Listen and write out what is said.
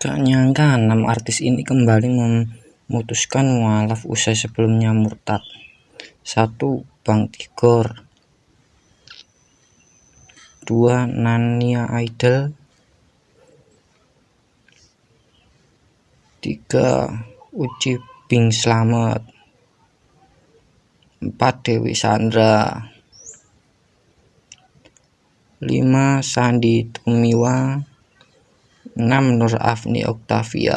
Gak nyangka enam artis ini kembali memutuskan mualaf usai sebelumnya murtad. Satu Bang Tigor, dua Nania Idol, tiga Uci Bing Slamet, empat Dewi Sandra, lima Sandi Tumiwa 6 Nur Afni Oktavia